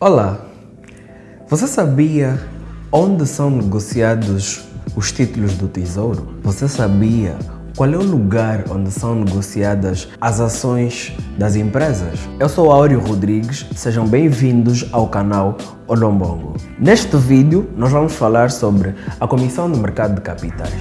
Olá, você sabia onde são negociados os títulos do Tesouro? Você sabia qual é o lugar onde são negociadas as ações das empresas? Eu sou Áureo Rodrigues, sejam bem-vindos ao canal Olombongo. Neste vídeo nós vamos falar sobre a Comissão do Mercado de Capitais.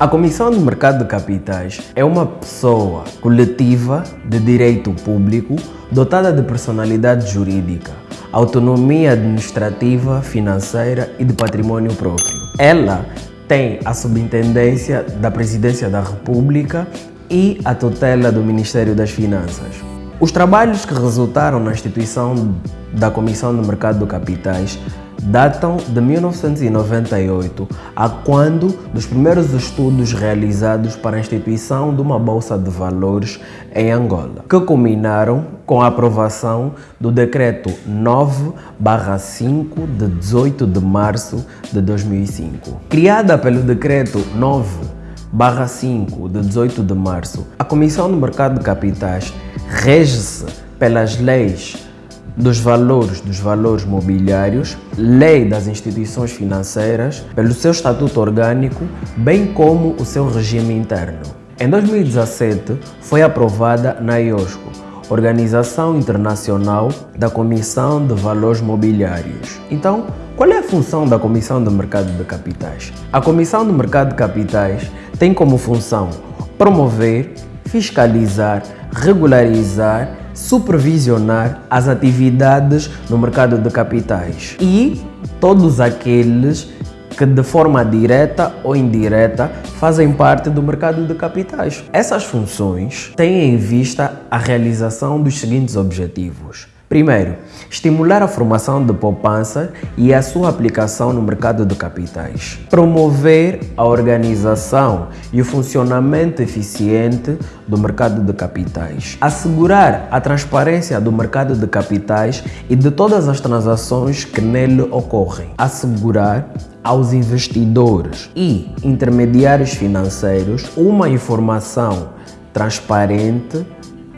A Comissão do Mercado de Capitais é uma pessoa coletiva de direito público dotada de personalidade jurídica, autonomia administrativa, financeira e de patrimônio próprio. Ela tem a subintendência da Presidência da República e a tutela do Ministério das Finanças. Os trabalhos que resultaram na instituição da Comissão do Mercado de Capitais datam de 1998, a quando dos primeiros estudos realizados para a instituição de uma bolsa de valores em Angola, que culminaram com a aprovação do decreto 9/5 de 18 de março de 2005. Criada pelo decreto 9 5 de 18 de março, a Comissão do Mercado de Capitais rege-se pelas leis dos valores dos valores mobiliários, lei das instituições financeiras, pelo seu estatuto orgânico, bem como o seu regime interno. Em 2017, foi aprovada na IOSCO, Organização Internacional da Comissão de Valores Mobiliários. Então, qual é a função da Comissão do Mercado de Capitais? A Comissão do Mercado de Capitais tem como função promover, fiscalizar, regularizar supervisionar as atividades no mercado de capitais e todos aqueles que de forma direta ou indireta fazem parte do mercado de capitais. Essas funções têm em vista a realização dos seguintes objetivos. Primeiro, estimular a formação de poupança e a sua aplicação no mercado de capitais. Promover a organização e o funcionamento eficiente do mercado de capitais. Assegurar a transparência do mercado de capitais e de todas as transações que nele ocorrem. Assegurar aos investidores e intermediários financeiros uma informação transparente,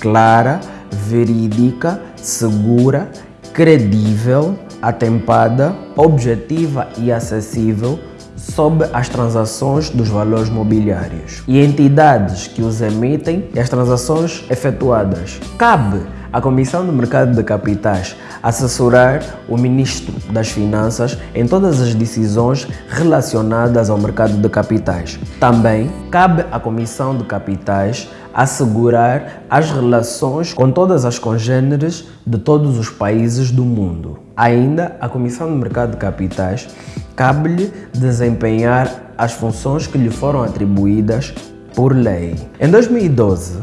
clara, verídica, segura, credível, atempada, objetiva e acessível sobre as transações dos valores mobiliários e entidades que os emitem e as transações efetuadas. Cabe à Comissão do Mercado de Capitais assessorar o Ministro das Finanças em todas as decisões relacionadas ao mercado de capitais. Também cabe à Comissão de Capitais assegurar as relações com todas as congêneres de todos os países do mundo. Ainda, a Comissão do Mercado de Capitais cabe-lhe desempenhar as funções que lhe foram atribuídas por lei. Em 2012,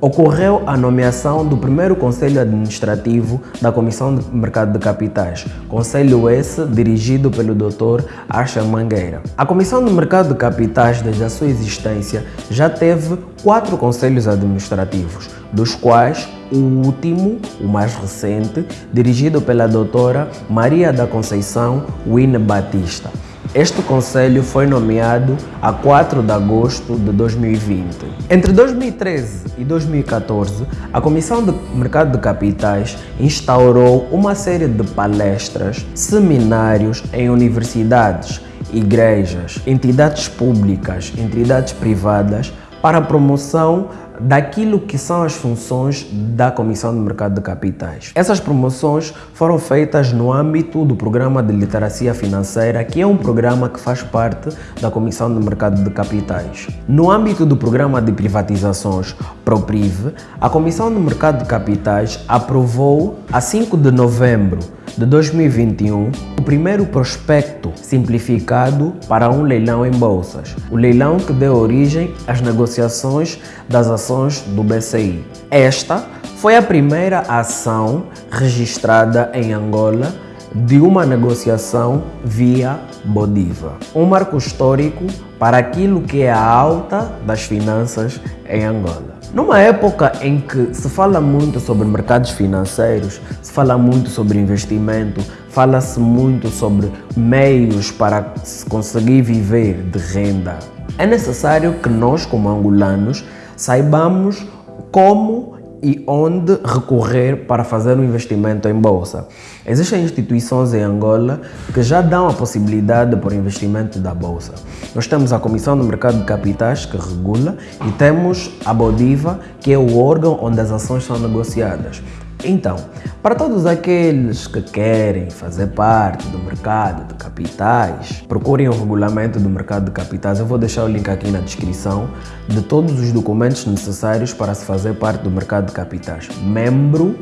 Ocorreu a nomeação do primeiro Conselho Administrativo da Comissão de Mercado de Capitais, Conselho esse dirigido pelo Dr. Archa Mangueira. A Comissão de Mercado de Capitais, desde a sua existência, já teve quatro conselhos administrativos, dos quais o último, o mais recente, dirigido pela doutora Maria da Conceição Wine Batista. Este conselho foi nomeado a 4 de agosto de 2020. Entre 2013 e 2014, a Comissão de Mercado de Capitais instaurou uma série de palestras, seminários em universidades, igrejas, entidades públicas, entidades privadas para a promoção daquilo que são as funções da Comissão de Mercado de Capitais. Essas promoções foram feitas no âmbito do Programa de Literacia Financeira, que é um programa que faz parte da Comissão de Mercado de Capitais. No âmbito do Programa de Privatizações ProPriv, a Comissão de Mercado de Capitais aprovou, a 5 de novembro de 2021, o primeiro prospecto simplificado para um leilão em bolsas, o leilão que deu origem às negociações das ações do BCI. Esta foi a primeira ação registrada em Angola de uma negociação via Bodiva, um marco histórico para aquilo que é a alta das finanças em Angola. Numa época em que se fala muito sobre mercados financeiros, se fala muito sobre investimento, fala-se muito sobre meios para se conseguir viver de renda É necessário que nós, como angolanos, saibamos como e onde recorrer para fazer um investimento em bolsa. Existem instituições em Angola que já dão a possibilidade por investimento da bolsa. Nós temos a Comissão do Mercado de Capitais, que regula, e temos a Bodiva, que é o órgão onde as ações são negociadas. Então, para todos aqueles que querem fazer parte do mercado de capitais, procurem o regulamento do mercado de capitais. Eu vou deixar o link aqui na descrição de todos os documentos necessários para se fazer parte do mercado de capitais. Membro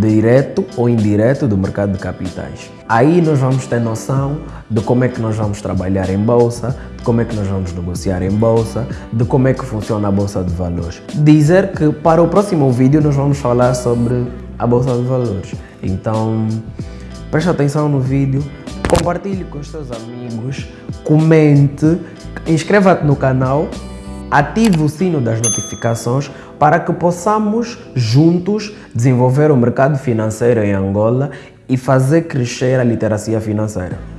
direto ou indireto do mercado de capitais. Aí nós vamos ter noção de como é que nós vamos trabalhar em bolsa, de como é que nós vamos negociar em bolsa, de como é que funciona a bolsa de valores. Dizer que para o próximo vídeo nós vamos falar sobre a bolsa de valores. Então, preste atenção no vídeo, compartilhe com os seus amigos, comente, inscreva-te no canal, ative o sino das notificações para que possamos juntos desenvolver o mercado financeiro em Angola e fazer crescer a literacia financeira.